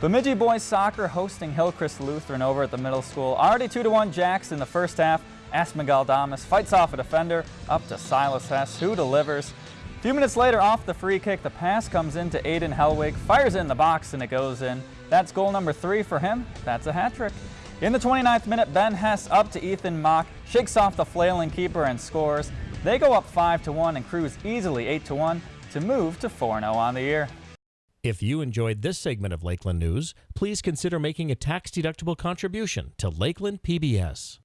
Bemidji boys soccer hosting Hillcrest Lutheran over at the middle school. Already 2-1 Jacks in the first half. Asmagaldamos fights off a defender up to Silas Hess, who delivers. A few minutes later, off the free kick, the pass comes into Aiden Hellwig, fires in the box, and it goes in. That's goal number three for him. That's a hat trick. In the 29th minute, Ben Hess up to Ethan Mock, shakes off the flailing keeper and scores. They go up 5-1 and cruise easily 8-1 to move to 4-0 on the year. If you enjoyed this segment of Lakeland News, please consider making a tax-deductible contribution to Lakeland PBS.